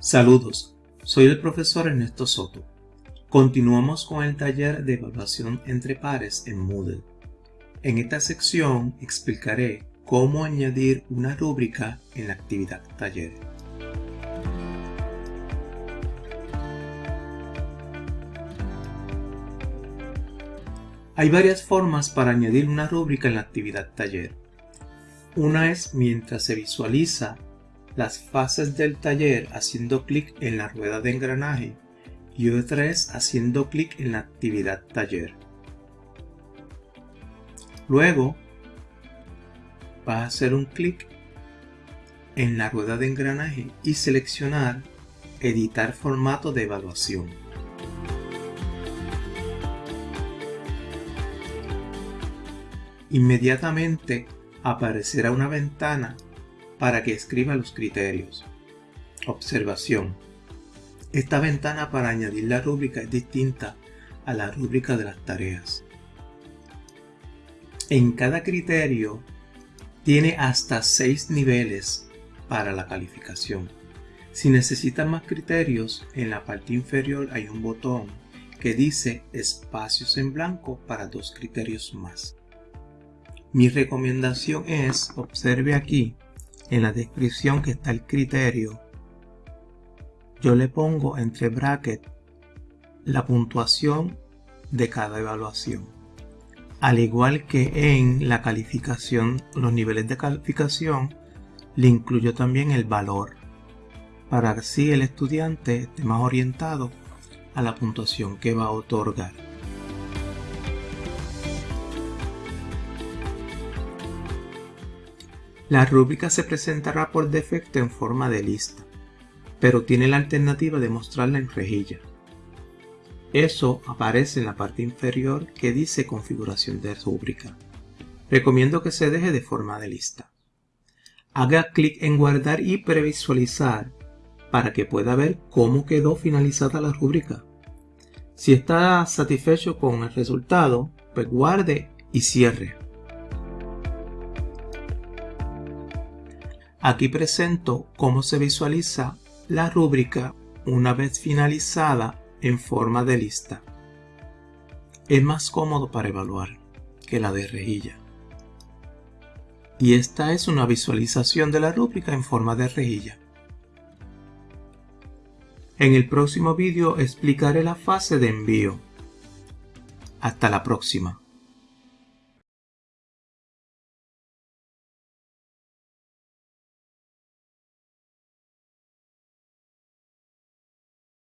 Saludos, soy el profesor Ernesto Soto. Continuamos con el taller de evaluación entre pares en Moodle. En esta sección explicaré cómo añadir una rúbrica en la actividad taller. Hay varias formas para añadir una rúbrica en la actividad taller. Una es mientras se visualiza las fases del taller haciendo clic en la rueda de engranaje y otra es haciendo clic en la actividad taller. Luego vas a hacer un clic en la rueda de engranaje y seleccionar editar formato de evaluación. Inmediatamente aparecerá una ventana para que escriba los criterios. Observación. Esta ventana para añadir la rúbrica es distinta a la rúbrica de las tareas. En cada criterio tiene hasta 6 niveles para la calificación. Si necesitan más criterios, en la parte inferior hay un botón que dice espacios en blanco para dos criterios más. Mi recomendación es, observe aquí, en la descripción que está el criterio, yo le pongo entre brackets la puntuación de cada evaluación. Al igual que en la calificación, los niveles de calificación, le incluyo también el valor, para que así el estudiante esté más orientado a la puntuación que va a otorgar. La rúbrica se presentará por defecto en forma de lista, pero tiene la alternativa de mostrarla en rejilla. Eso aparece en la parte inferior que dice configuración de rúbrica. Recomiendo que se deje de forma de lista. Haga clic en guardar y previsualizar para que pueda ver cómo quedó finalizada la rúbrica. Si está satisfecho con el resultado, pues guarde y cierre. Aquí presento cómo se visualiza la rúbrica una vez finalizada en forma de lista. Es más cómodo para evaluar que la de rejilla. Y esta es una visualización de la rúbrica en forma de rejilla. En el próximo vídeo explicaré la fase de envío. Hasta la próxima.